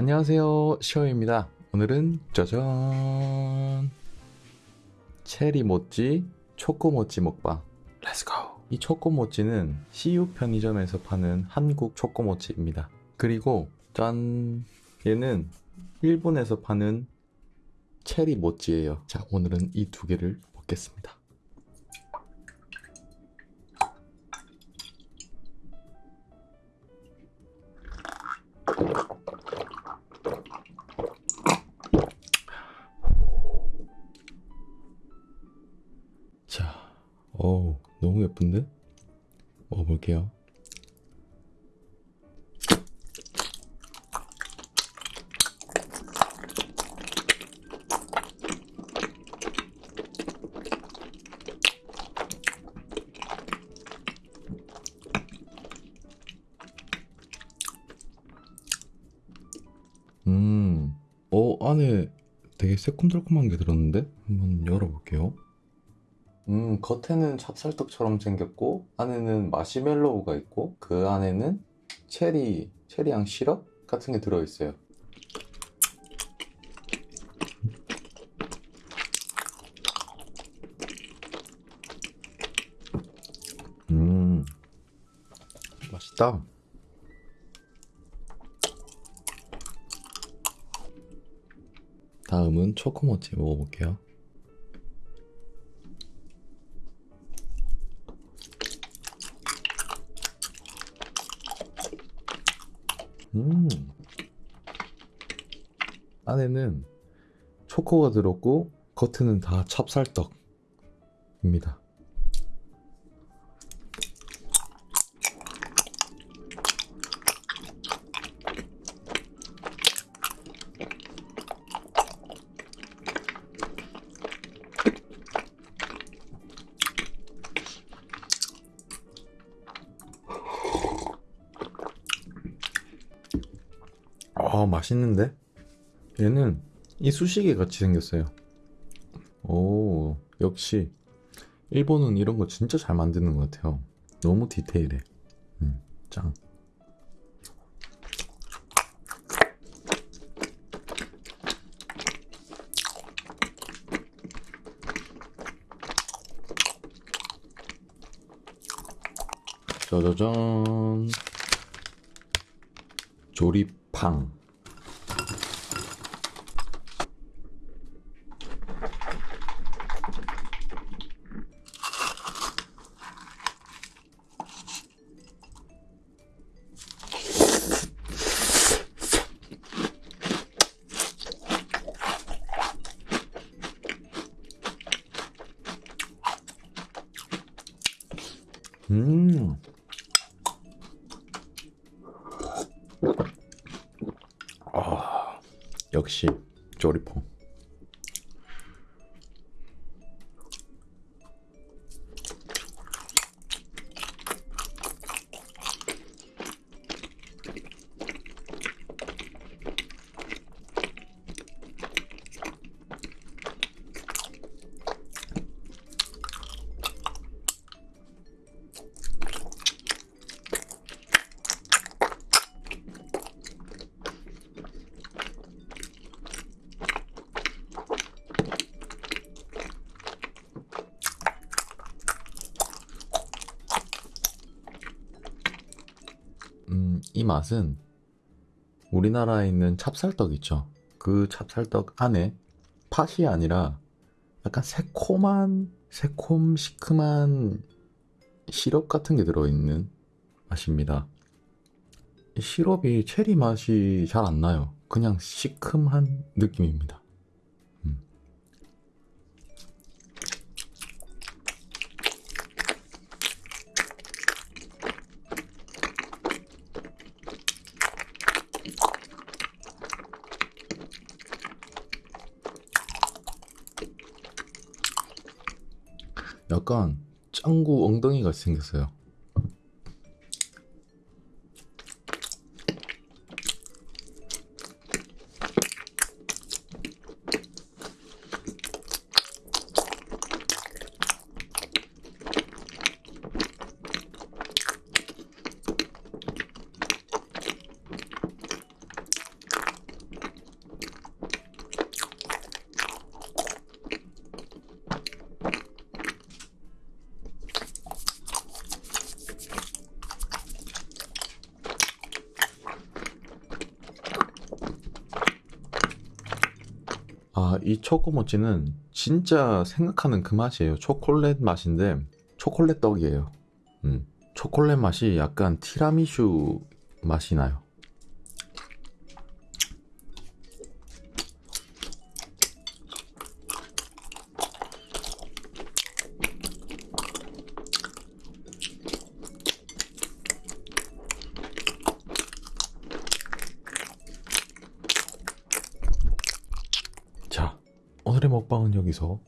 안녕하세요. 시오입니다. 오늘은 짜잔. 체리 모찌 초코 모찌 먹방. Let's go 이 초코 모찌는 CU 편의점에서 파는 한국 초코 모찌입니다. 그리고 짠. 얘는 일본에서 파는 체리 모찌예요. 자 오늘은 이 두 개를 먹겠습니다 볼게요. 음, 어, 안에 되게 새콤달콤한 게 들었는데? 한번 열어볼게요. 음, 겉에는 찹쌀떡처럼 생겼고, 안에는 마시멜로우가 있고, 그 안에는 체리, 체리향 시럽 같은 게 들어있어요. 음, 맛있다. 다음은 초코모찌 먹어볼게요. 음. 안에는 초코가 들었고 겉에는 다 찹쌀떡입니다. 아 맛있는데? 얘는 이쑤시개 같이 생겼어요. 오 역시 일본은 이런 거 진짜 잘 만드는 것 같아요. 너무 디테일해. 음, 짱. 짜자잔. 조리팡. 음. 아, 역시 조리퐁. 음, 이 맛은 우리나라에 있는 찹쌀떡 있죠. 그 찹쌀떡 안에 팥이 아니라 약간 새콤한, 새콤 시큼한 시럽 같은 게 들어있는 맛입니다. 이 시럽이 체리 맛이 잘 안 나요. 그냥 시큼한 느낌입니다. 음. 약간 짱구 엉덩이 같이 생겼어요. 아, 이 초코모찌는 진짜 생각하는 그 맛이에요. 초콜릿 맛인데 초콜릿 떡이에요. 음. 초콜릿 맛이 약간 티라미슈 맛이 나요. 자, 오늘의 먹방은 여기서